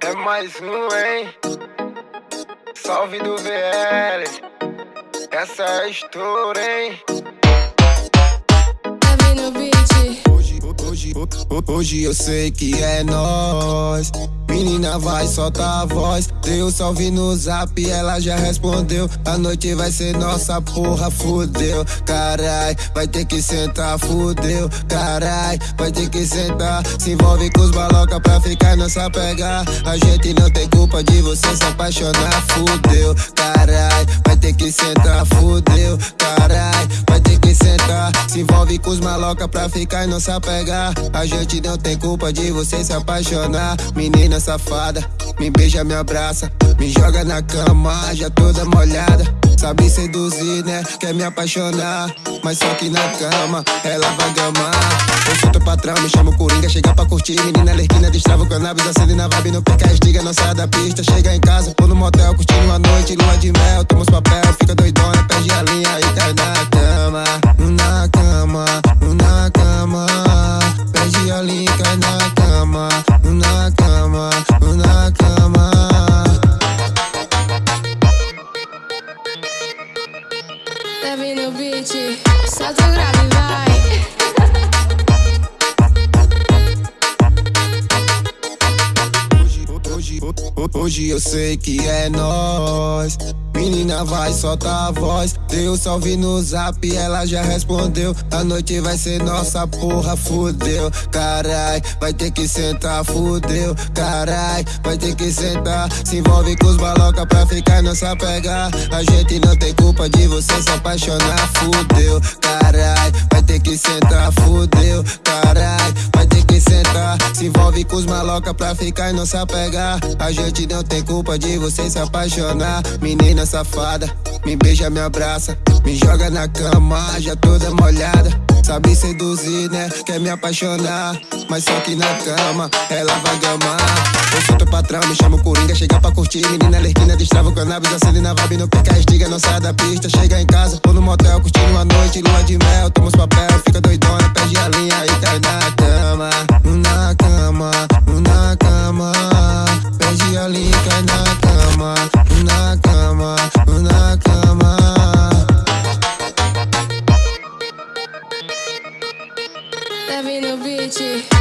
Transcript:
É mais um, hein? Salve do VL. Essa é a história, hein? Hoje, eu sei que é nós. Menina, vai, solta a voz. Deu salve no zap, ela já respondeu. A noite vai ser nossa porra, fudeu. Carai, vai ter que sentar, fudeu. Carai, vai ter que sentar. Se envolve com os maloca pra ficar nessa pegar. A gente não tem culpa de você se apaixonar, fudeu. Carai, vai ter que sentar, fudeu. Carai, envolve com os maloca pra ficar e não se apegar. A gente não tem culpa de você se apaixonar. Menina safada, me beija, me abraça. Me joga na cama, já toda molhada. Sabe seduzir, né? Quer me apaixonar. Mas só que na cama, ela vai gamar. Eu sou teu patrão, me chamo Coringa. Chega pra curtir, menina lerquina, destrava o cannabis. Acende na vibe, não perca a estiga, não sai da pista. Chega em casa, ou no motel, curtindo uma noite, lua de mel. Toma os papel, fica doidona, perde a linha e cai na cama. Na cama, na cama. Leve no beat, solta o grave, vai. Hoje, eu sei que é nós. Menina, vai, solta a voz. Deu salve no zap, ela já respondeu. A noite vai ser nossa porra, fudeu. Carai, vai ter que sentar, fudeu. Carai, vai ter que sentar. Se envolve com os maloca pra ficar nessa pegar. A gente não tem culpa de você se apaixonar, fudeu. Carai, pra ficar e não se apegar. A gente não tem culpa de você se apaixonar. Menina safada, me beija, me abraça. Me joga na cama, já toda molhada. Sabe seduzir, né? Quer me apaixonar. Mas só que na cama, ela vai gamar. Eu sou teu patrão, me chamo Coringa. Chega pra curtir, menina lerquina, destrava o cannabis. Acende na vibe, não pica a estiga, não sai da pista. Chega em casa, ou no motel, curtindo uma noite, lua de mel. Toma os papel, fica doidona, perde a linha e cai na linha e cai na cama. Na cama, na cama. Leve no beat,